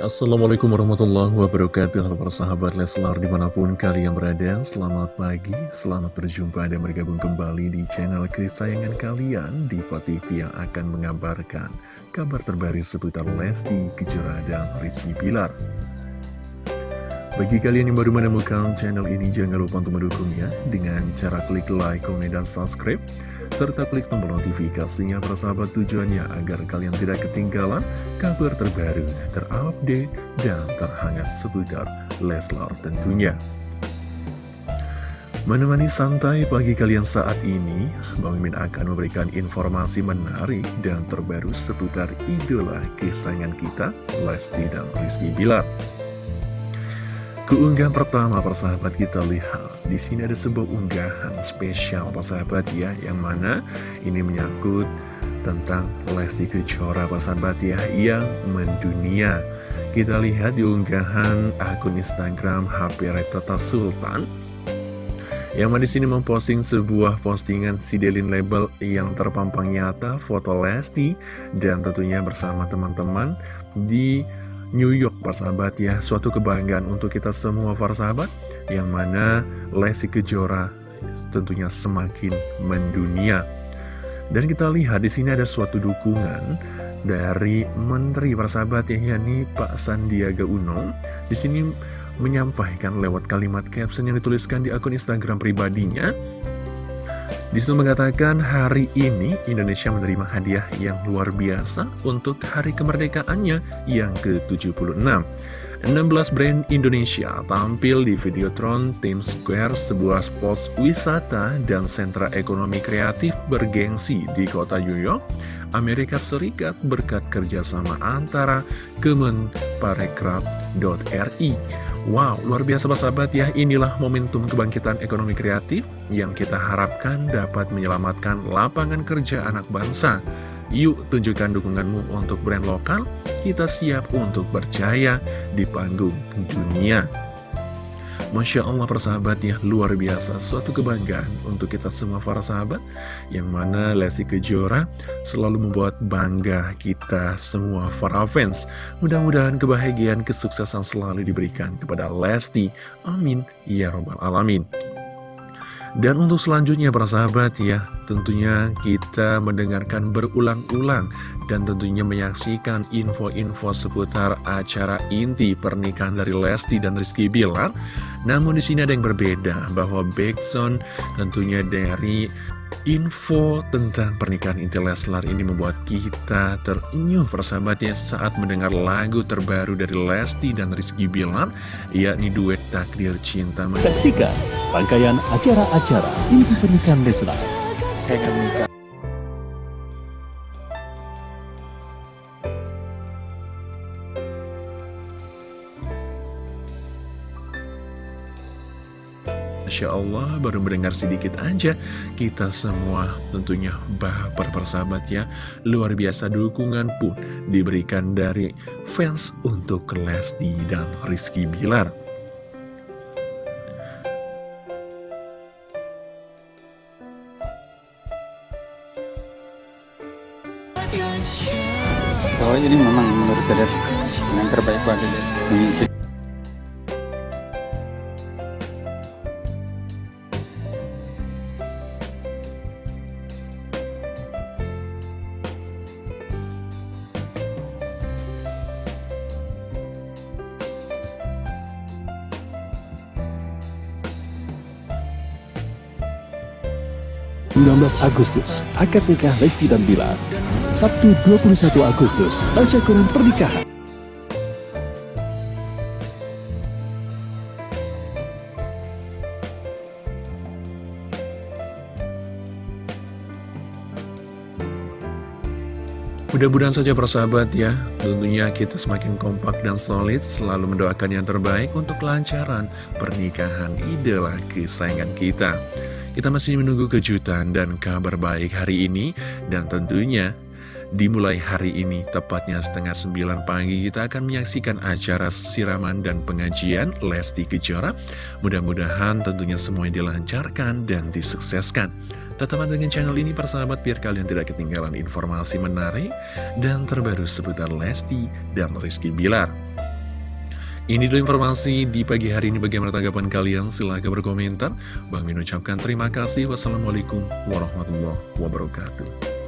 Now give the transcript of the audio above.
Assalamualaikum warahmatullahi wabarakatuh. Halo para sahabat Leslar di mana pun kalian berada Selamat pagi, selamat berjumpa dan bergabung kembali di channel kesayangan kalian di TV yang akan mengabarkan kabar terbaru seputar Lesti, Kejora, dan Rizky Pilar bagi kalian yang baru menemukan channel ini, jangan lupa untuk mendukungnya dengan cara klik like, komen, dan subscribe serta klik tombol notifikasinya persahabat tujuannya agar kalian tidak ketinggalan kabar terbaru, terupdate, dan terhangat seputar Leslar tentunya. Menemani santai pagi kalian saat ini, Bang Mimin akan memberikan informasi menarik dan terbaru seputar idola kesayangan kita, Lesti dan Rizky Bilar. Keunggahan pertama persahabat kita lihat di sini ada sebuah unggahan spesial persahabat ya yang mana ini menyangkut tentang Lesti Kejora persahabat ya yang mendunia. Kita lihat di unggahan akun Instagram HP Retata Sultan yang mana di sini memposting sebuah postingan Sidelin Label yang terpampang nyata foto Lesti dan tentunya bersama teman-teman di New York persahabat ya. Suatu kebanggaan untuk kita semua para sahabat Yang mana Lesti Kejora tentunya semakin mendunia. Dan kita lihat di sini ada suatu dukungan dari Menteri persahabat ya yakni Pak Sandiaga Uno. Di sini menyampaikan lewat kalimat caption yang dituliskan di akun Instagram pribadinya di situ mengatakan hari ini Indonesia menerima hadiah yang luar biasa untuk hari kemerdekaannya yang ke-76. 16 brand Indonesia tampil di Videotron Times Square, sebuah spot wisata dan sentra ekonomi kreatif bergengsi di kota New York, Amerika Serikat berkat kerjasama antara Kemenparekraf.ri Wow, luar biasa sahabat ya, inilah momentum kebangkitan ekonomi kreatif yang kita harapkan dapat menyelamatkan lapangan kerja anak bangsa. Yuk tunjukkan dukunganmu untuk brand lokal, kita siap untuk berjaya di panggung dunia. Masya Allah persahabat ya luar biasa. Suatu kebanggaan untuk kita semua para sahabat Yang mana Lesti Kejora selalu membuat bangga kita semua para fans. Mudah-mudahan kebahagiaan kesuksesan selalu diberikan kepada Lesti. Amin. Ya Robbal Alamin dan untuk selanjutnya para sahabat ya, tentunya kita mendengarkan berulang-ulang dan tentunya menyaksikan info-info seputar acara inti pernikahan dari Lesti dan Rizky Bilar. Namun di sini ada yang berbeda bahwa Backson tentunya dari Info tentang pernikahan Inti Leslar ini membuat kita terenyuh persahabatnya saat mendengar lagu terbaru dari Lesti dan Rizky Bilar, yakni duet Takdir Cinta. Saksikan rangkaian acara-acara Inti Pernikahan Leslar. Saya akan minta Masya Allah baru mendengar sedikit aja Kita semua tentunya baper persahabat ya. Luar biasa dukungan pun diberikan dari fans untuk Lesti dan Rizky Bilar. Oh ini memang menurut saya yang terbaik buat 19 Agustus, akad nikah Lesti dan Bilar. Sabtu 21 Agustus, tasyakuran pernikahan. Mudah-mudahan saja persahabat ya, tentunya kita semakin kompak dan solid, selalu mendoakan yang terbaik untuk kelancaran pernikahan idola kesayangan kita. Kita masih menunggu kejutan dan kabar baik hari ini dan tentunya dimulai hari ini tepatnya setengah sembilan pagi kita akan menyaksikan acara siraman dan pengajian Lesti Kejora. Mudah-mudahan tentunya semuanya dilancarkan dan disukseskan. Tetap dengan channel ini persahabat biar kalian tidak ketinggalan informasi menarik dan terbaru seputar Lesti dan Rizky Bilar. Ini dulu informasi di pagi hari ini bagaimana tanggapan kalian? Silahkan berkomentar. Bang Min ucapkan terima kasih. Wassalamualaikum warahmatullahi wabarakatuh.